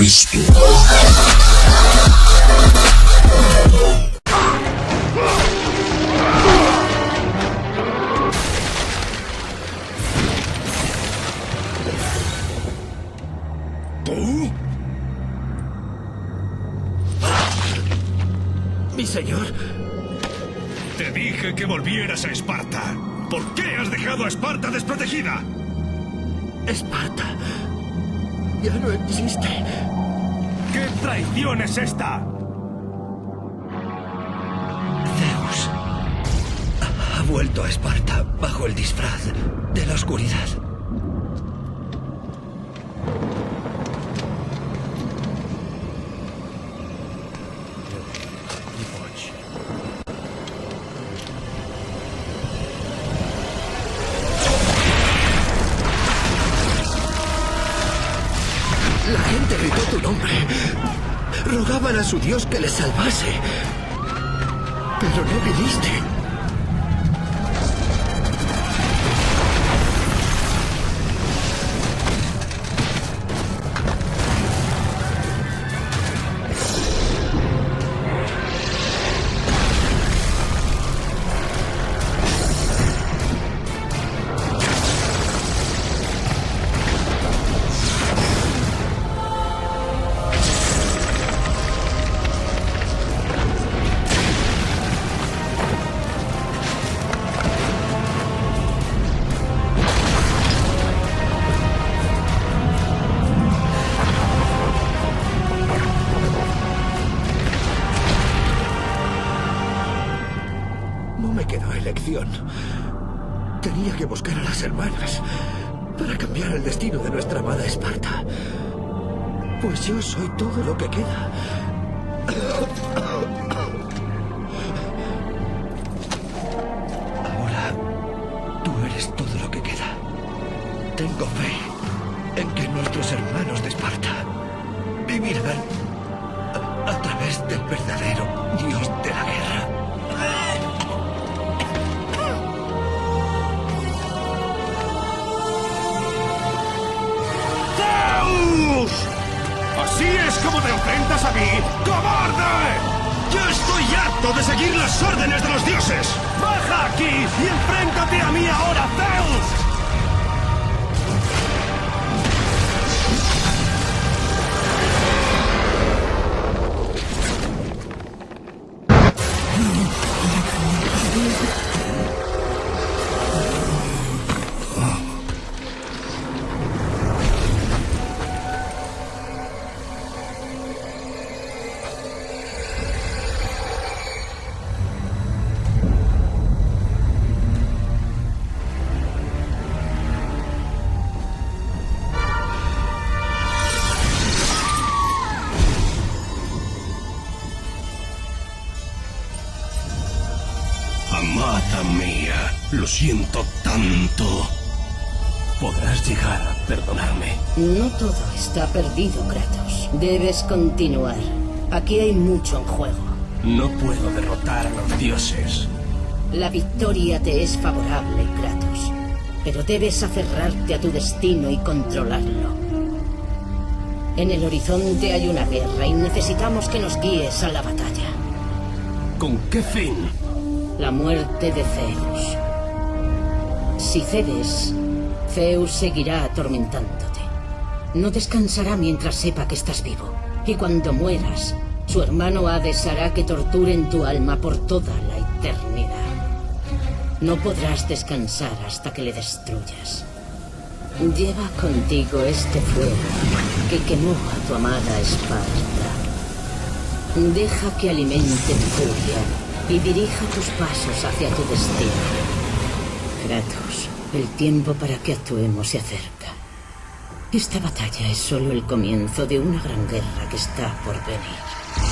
Cristo. ¿Tú? Mi señor. Te dije que volvieras a Esparta. ¿Por qué has dejado a Esparta desprotegida? Esparta. Ya no existe. ¿Qué traición es esta? Zeus ha vuelto a Esparta bajo el disfraz de la oscuridad. Tu nombre. Rogaban a su Dios que les salvase. Pero no viniste. Tenía que buscar a las hermanas para cambiar el destino de nuestra amada Esparta. Pues yo soy todo lo que queda. Ahora, tú eres todo lo que queda. Tengo fe en que nuestros hermanos de Esparta vivirán a través del verdadero Dios de la guerra. ¿Así es como te enfrentas a mí? ¡Cobarde! ¡Yo estoy harto de seguir las órdenes de los dioses! ¡Baja aquí y enfréntate a mí ahora, Mía, lo siento tanto. Podrás llegar a perdonarme. No todo está perdido, Kratos. Debes continuar. Aquí hay mucho en juego. No puedo derrotar a los dioses. La victoria te es favorable, Kratos. Pero debes aferrarte a tu destino y controlarlo. En el horizonte hay una guerra y necesitamos que nos guíes a la batalla. ¿Con qué fin? La muerte de Zeus. Si cedes, Zeus seguirá atormentándote. No descansará mientras sepa que estás vivo. Y cuando mueras, su hermano Hades hará que torturen tu alma por toda la eternidad. No podrás descansar hasta que le destruyas. Lleva contigo este fuego que quemó a tu amada Esparta. Deja que alimente tu furia y dirija tus pasos hacia tu destino. Kratos, el tiempo para que actuemos se acerca. Esta batalla es solo el comienzo de una gran guerra que está por venir.